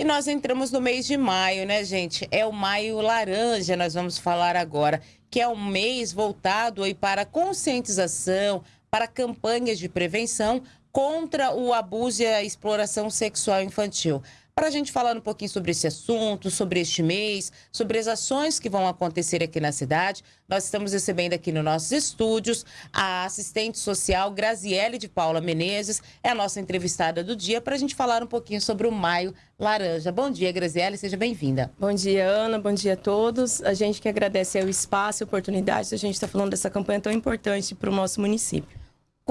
E nós entramos no mês de maio, né, gente? É o maio laranja, nós vamos falar agora, que é um mês voltado aí para conscientização, para campanhas de prevenção contra o abuso e a exploração sexual infantil para a gente falar um pouquinho sobre esse assunto, sobre este mês, sobre as ações que vão acontecer aqui na cidade. Nós estamos recebendo aqui nos nossos estúdios a assistente social Graziele de Paula Menezes, é a nossa entrevistada do dia, para a gente falar um pouquinho sobre o Maio Laranja. Bom dia, Graziele, seja bem-vinda. Bom dia, Ana, bom dia a todos. A gente que agradece o espaço e a oportunidade de a gente estar tá falando dessa campanha tão importante para o nosso município.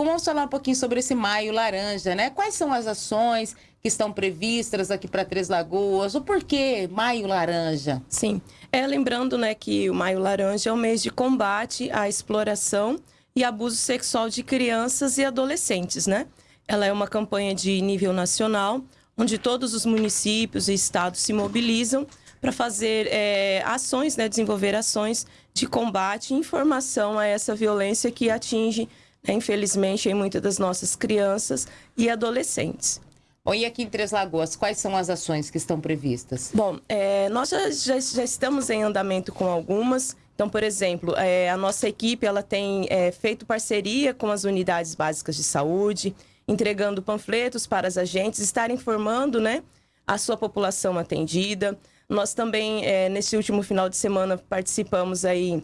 Vamos falar um pouquinho sobre esse Maio Laranja, né? Quais são as ações que estão previstas aqui para Três Lagoas? O porquê Maio Laranja? Sim, é lembrando, né, que o Maio Laranja é o mês de combate à exploração e abuso sexual de crianças e adolescentes, né? Ela é uma campanha de nível nacional, onde todos os municípios e estados se mobilizam para fazer é, ações, né, desenvolver ações de combate e informação a essa violência que atinge infelizmente, em muitas das nossas crianças e adolescentes. Bom, e aqui em Três Lagoas, quais são as ações que estão previstas? Bom, é, nós já, já, já, estamos em andamento com algumas. Então, por exemplo, é, a nossa equipe ela tem é, feito parceria com as unidades básicas de saúde, entregando panfletos para as agentes estarem informando né, a sua população atendida. Nós também, é, nesse último final de semana, participamos aí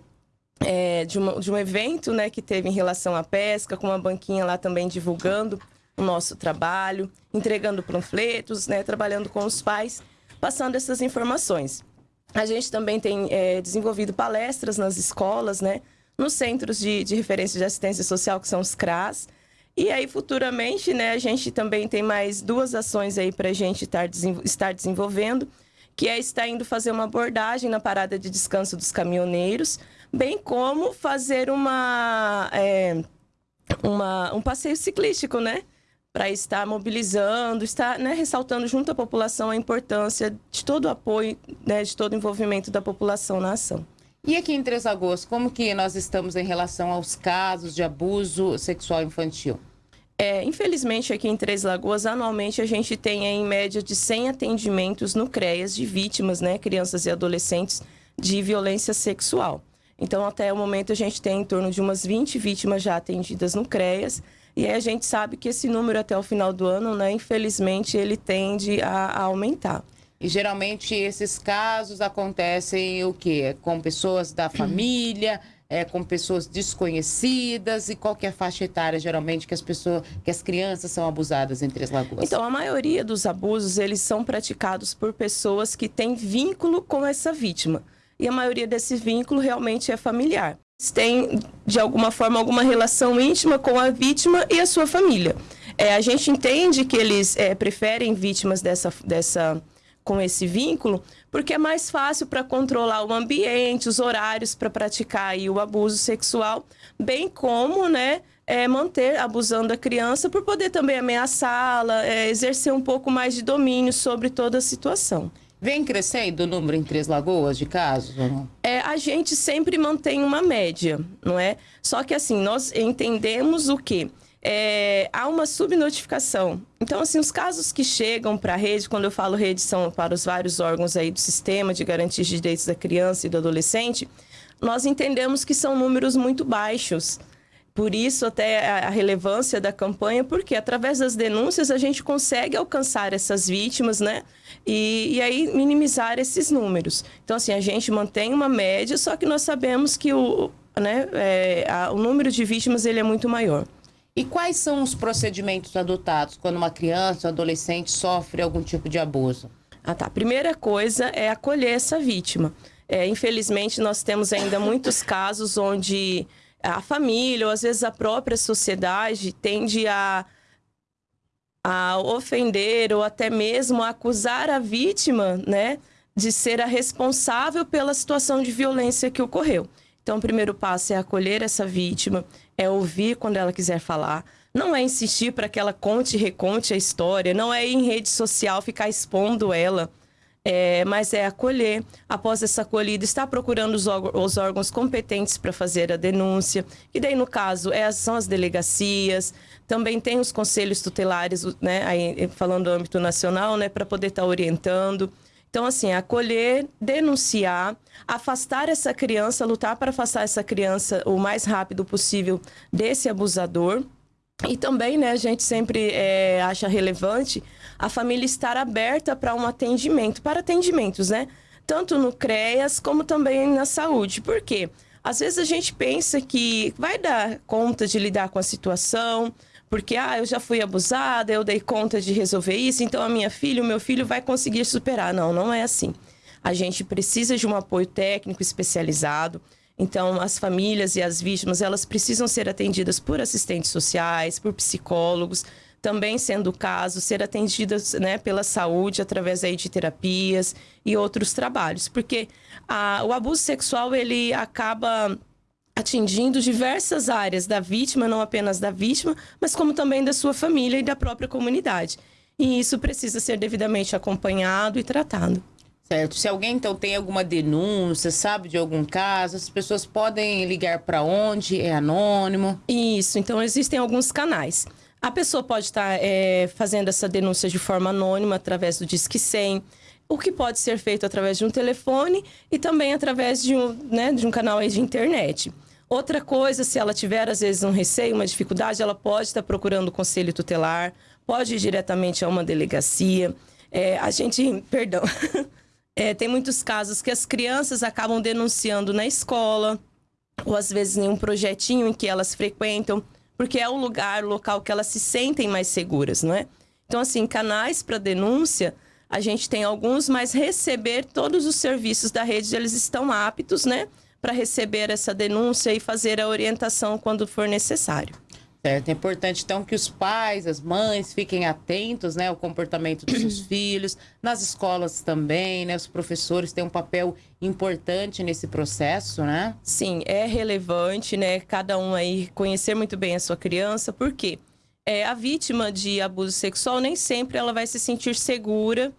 é, de, uma, de, um evento né, que teve em relação à pesca, com uma banquinha lá também divulgando o nosso trabalho, entregando panfletos, né, trabalhando com os pais, passando essas informações. A gente também tem é, desenvolvido palestras nas escolas, né, nos centros de, de referência de assistência social, que são os CRAS. E aí, futuramente, né, a gente também tem mais duas ações aí para a gente estar, estar desenvolvendo, que é estar indo fazer uma abordagem na parada de descanso dos caminhoneiros, bem como fazer uma, é, uma um passeio ciclístico, né? Para estar mobilizando, estar né, ressaltando junto à população a importância de todo o apoio, né, de todo o envolvimento da população na ação. E aqui em Três Lagoas, como que nós estamos em relação aos casos de abuso sexual infantil? É, infelizmente, aqui em Três Lagoas, anualmente a gente tem em média de 100 atendimentos no CREAS de vítimas, né, crianças e adolescentes, de violência sexual. Então, até o momento, a gente tem em torno de umas 20 vítimas já atendidas no CREAS. E aí a gente sabe que esse número até o final do ano, né, infelizmente, ele tende a, a aumentar. E geralmente esses casos acontecem o quê? Com pessoas da família, é, com pessoas desconhecidas e qual que é a faixa etária geralmente que as pessoas, que as crianças são abusadas em Três Lagoas? Então, a maioria dos abusos, eles são praticados por pessoas que têm vínculo com essa vítima e a maioria desse vínculo realmente é familiar. Tem, de alguma forma, alguma relação íntima com a vítima e a sua família. É, a gente entende que eles é, preferem vítimas dessa, dessa, com esse vínculo, porque é mais fácil para controlar o ambiente, os horários para praticar aí, o abuso sexual, bem como né, é, manter abusando a criança por poder também ameaçá-la, é, exercer um pouco mais de domínio sobre toda a situação. Vem crescendo o número em Três Lagoas de casos? É, a gente sempre mantém uma média, não é? Só que assim, nós entendemos o quê? É, há uma subnotificação. Então, assim, os casos que chegam para a rede, quando eu falo rede, são para os vários órgãos aí do sistema de garantia de direitos da criança e do adolescente, nós entendemos que são números muito baixos. Por isso, até a relevância da campanha, porque através das denúncias a gente consegue alcançar essas vítimas, né? E, e aí minimizar esses números. Então, assim, a gente mantém uma média, só que nós sabemos que o, né, é, a, o número de vítimas ele é muito maior. E quais são os procedimentos adotados quando uma criança ou adolescente sofre algum tipo de abuso? Ah, tá. Primeira coisa é acolher essa vítima. É, infelizmente, nós temos ainda muitos casos onde a família ou às vezes a própria sociedade tende a, a ofender ou até mesmo a acusar a vítima, né, de ser a responsável pela situação de violência que ocorreu. Então, o primeiro passo é acolher essa vítima, é ouvir quando ela quiser falar. Não é insistir para que ela conte e reconte a história, não é ir em rede social ficar expondo ela. É, mas é acolher. Após essa acolhida, está procurando os, os órgãos competentes para fazer a denúncia. E daí, no caso, é, são as delegacias, também tem os conselhos tutelares, né, aí, falando do âmbito nacional, né, para poder estar tá orientando. Então, assim, acolher, denunciar, afastar essa criança, lutar para afastar essa criança o mais rápido possível desse abusador. E também, né, a gente sempre é, acha relevante a família estar aberta para um atendimento, para atendimentos, né? Tanto no CREAS como também na saúde. Por quê? Às vezes a gente pensa que vai dar conta de lidar com a situação, porque ah, eu já fui abusada, eu dei conta de resolver isso, então a minha filha, o meu filho vai conseguir superar. Não, não é assim. A gente precisa de um apoio técnico especializado. Então, as famílias e as vítimas, elas precisam ser atendidas por assistentes sociais, por psicólogos, também sendo o caso, ser atendidas né, pela saúde através aí de terapias e outros trabalhos. Porque a, o abuso sexual, ele acaba atingindo diversas áreas da vítima, não apenas da vítima, mas como também da sua família e da própria comunidade. E isso precisa ser devidamente acompanhado e tratado. Certo. Se alguém então tem alguma denúncia, sabe de algum caso, as pessoas podem ligar para onde? É anônimo? Isso. Então existem alguns canais. A pessoa pode estar é, fazendo essa denúncia de forma anônima através do Disque 100, o que pode ser feito através de um telefone e também através de um, né, de um canal de internet. Outra coisa, se ela tiver às vezes um receio, uma dificuldade, ela pode estar procurando o conselho tutelar, pode ir diretamente a uma delegacia. É, a gente, perdão, É, tem muitos casos que as crianças acabam denunciando na escola, ou às vezes em um projetinho em que elas frequentam, porque é o lugar, o local que elas se sentem mais seguras, não é? Então, assim, canais para denúncia, a gente tem alguns, mas receber todos os serviços da rede, eles estão aptos, né? Para receber essa denúncia e fazer a orientação quando for necessário. Certo, é importante então que os pais, as mães fiquem atentos, né, ao comportamento dos seus filhos, nas escolas também, né, os professores têm um papel importante nesse processo, né? Sim, é relevante, né, cada um aí conhecer muito bem a sua criança, porque é, a vítima de abuso sexual nem sempre ela vai se sentir segura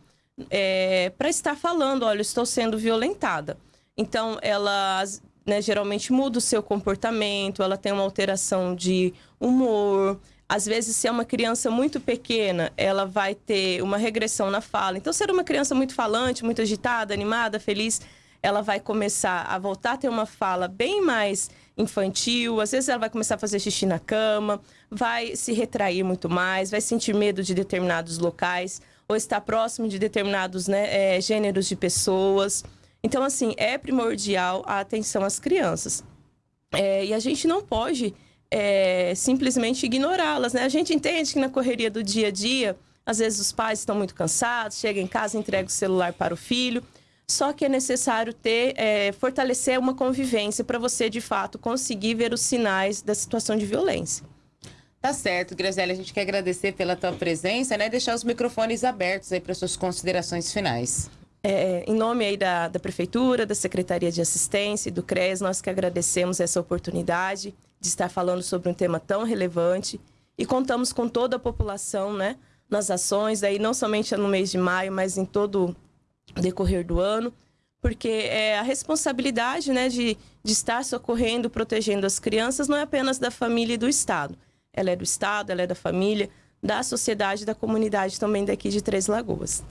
é, para estar falando, olha, estou sendo violentada. Então, ela né, geralmente muda o seu comportamento, ela tem uma alteração de humor. Às vezes, se é uma criança muito pequena, ela vai ter uma regressão na fala. Então, se é uma criança muito falante, muito agitada, animada, feliz, ela vai começar a voltar a ter uma fala bem mais infantil. Às vezes, ela vai começar a fazer xixi na cama, vai se retrair muito mais, vai sentir medo de determinados locais ou estar próximo de determinados né, é, gêneros de pessoas. Então, assim, é primordial a atenção às crianças. É, e a gente não pode é, simplesmente ignorá-las, né? A gente entende que na correria do dia a dia, às vezes os pais estão muito cansados, chegam em casa, entregam o celular para o filho. Só que é necessário ter, é, fortalecer uma convivência para você, de fato, conseguir ver os sinais da situação de violência. Tá certo, Graziela, a gente quer agradecer pela tua presença, né? Deixar os microfones abertos aí para suas considerações finais. É, em nome aí da, da Prefeitura, da Secretaria de Assistência e do CRES, nós que agradecemos essa oportunidade de estar falando sobre um tema tão relevante e contamos com toda a população, né, nas ações, aí não somente no mês de maio, mas em todo o decorrer do ano, porque é a responsabilidade, né, de, de estar socorrendo, protegendo as crianças não é apenas da família e do Estado. Ela é do Estado, ela é da família, da sociedade, da comunidade também daqui de Três Lagoas.